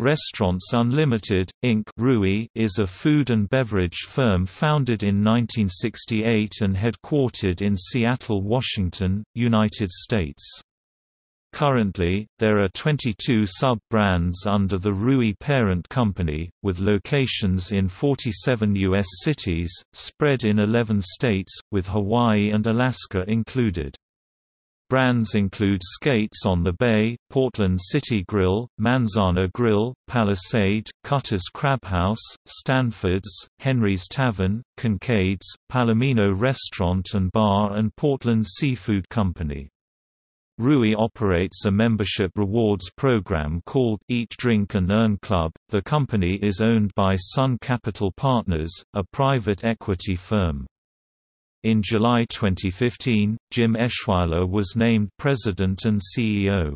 Restaurants Unlimited, Inc. Rui is a food and beverage firm founded in 1968 and headquartered in Seattle, Washington, United States. Currently, there are 22 sub-brands under the Rui parent company, with locations in 47 U.S. cities, spread in 11 states, with Hawaii and Alaska included. Brands include Skates on the Bay, Portland City Grill, Manzana Grill, Palisade, Cutter's Crab House, Stanford's, Henry's Tavern, Kincaid's, Palomino Restaurant and Bar and Portland Seafood Company. Rui operates a membership rewards program called Eat Drink and Earn Club. The company is owned by Sun Capital Partners, a private equity firm. In July 2015, Jim Eschweiler was named President and CEO.